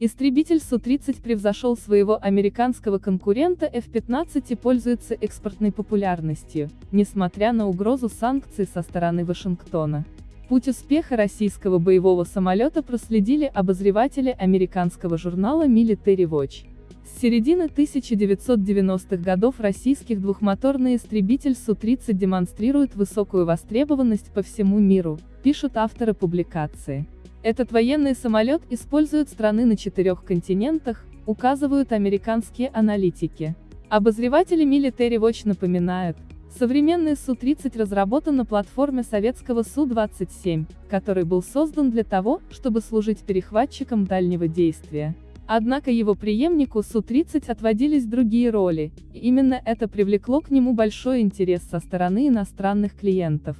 Истребитель Су-30 превзошел своего американского конкурента F-15 и пользуется экспортной популярностью, несмотря на угрозу санкций со стороны Вашингтона. Путь успеха российского боевого самолета проследили обозреватели американского журнала Military Watch. С середины 1990-х годов российских двухмоторный истребитель Су-30 демонстрирует высокую востребованность по всему миру, пишут авторы публикации. Этот военный самолет используют страны на четырех континентах, указывают американские аналитики. Обозреватели Military Watch напоминают, современный Су-30 разработан на платформе советского Су-27, который был создан для того, чтобы служить перехватчиком дальнего действия. Однако его преемнику Су-30 отводились другие роли, и именно это привлекло к нему большой интерес со стороны иностранных клиентов.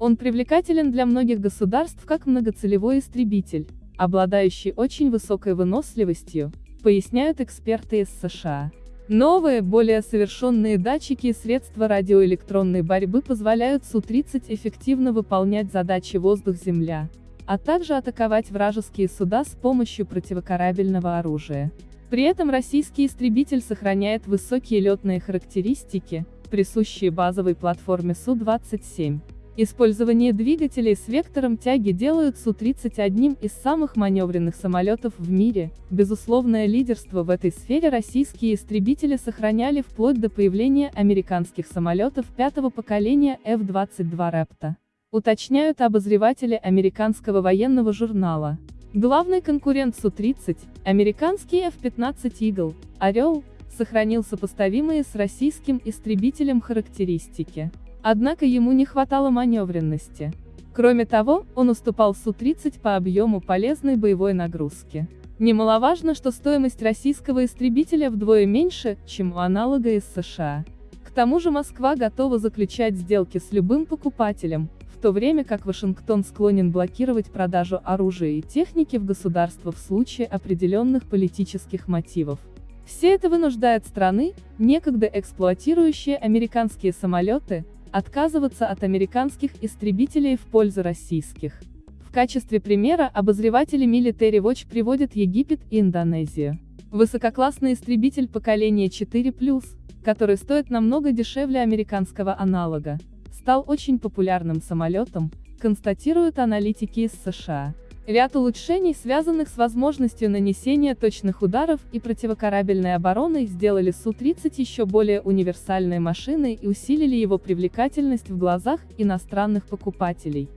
Он привлекателен для многих государств как многоцелевой истребитель, обладающий очень высокой выносливостью, поясняют эксперты из США. Новые, более совершенные датчики и средства радиоэлектронной борьбы позволяют Су-30 эффективно выполнять задачи воздух-земля, а также атаковать вражеские суда с помощью противокорабельного оружия. При этом российский истребитель сохраняет высокие летные характеристики, присущие базовой платформе Су-27. Использование двигателей с вектором тяги делают Су-30 одним из самых маневренных самолетов в мире. Безусловное лидерство в этой сфере российские истребители сохраняли вплоть до появления американских самолетов пятого поколения F-22 Raptor. Уточняют обозреватели американского военного журнала. Главный конкурент Су-30, американский F-15 Eagle, Орел, сохранил сопоставимые с российским истребителем характеристики. Однако ему не хватало маневренности. Кроме того, он уступал Су-30 по объему полезной боевой нагрузки. Немаловажно, что стоимость российского истребителя вдвое меньше, чем у аналога из США. К тому же Москва готова заключать сделки с любым покупателем, в то время как Вашингтон склонен блокировать продажу оружия и техники в государство в случае определенных политических мотивов. Все это вынуждает страны, некогда эксплуатирующие американские самолеты, отказываться от американских истребителей в пользу российских. В качестве примера обозреватели Military Watch приводят Египет и Индонезию. Высококлассный истребитель поколения 4+, который стоит намного дешевле американского аналога, стал очень популярным самолетом, констатируют аналитики из США. Ряд улучшений, связанных с возможностью нанесения точных ударов и противокорабельной обороной, сделали Су-30 еще более универсальной машиной и усилили его привлекательность в глазах иностранных покупателей.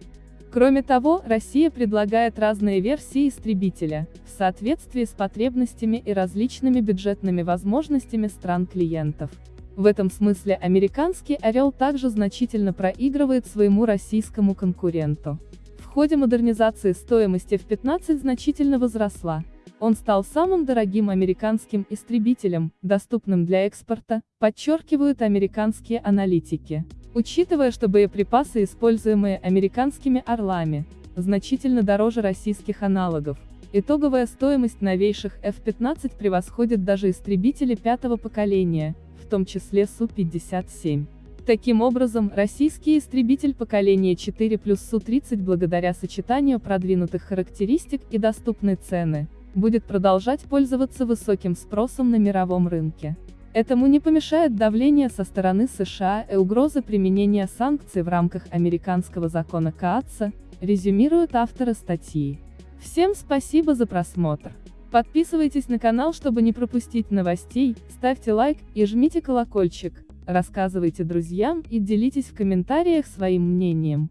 Кроме того, Россия предлагает разные версии истребителя, в соответствии с потребностями и различными бюджетными возможностями стран-клиентов. В этом смысле американский «Орел» также значительно проигрывает своему российскому конкуренту. Ходе модернизации стоимость F-15 значительно возросла. Он стал самым дорогим американским истребителем, доступным для экспорта, подчеркивают американские аналитики. Учитывая, что боеприпасы, используемые американскими «Орлами», значительно дороже российских аналогов, итоговая стоимость новейших F-15 превосходит даже истребители пятого поколения, в том числе Су-57. Таким образом, российский истребитель поколения 4 плюс Су-30 благодаря сочетанию продвинутых характеристик и доступной цены, будет продолжать пользоваться высоким спросом на мировом рынке. Этому не помешает давление со стороны США и угроза применения санкций в рамках американского закона КААЦа, резюмируют авторы статьи. Всем спасибо за просмотр. Подписывайтесь на канал, чтобы не пропустить новостей, ставьте лайк и жмите колокольчик. Рассказывайте друзьям и делитесь в комментариях своим мнением.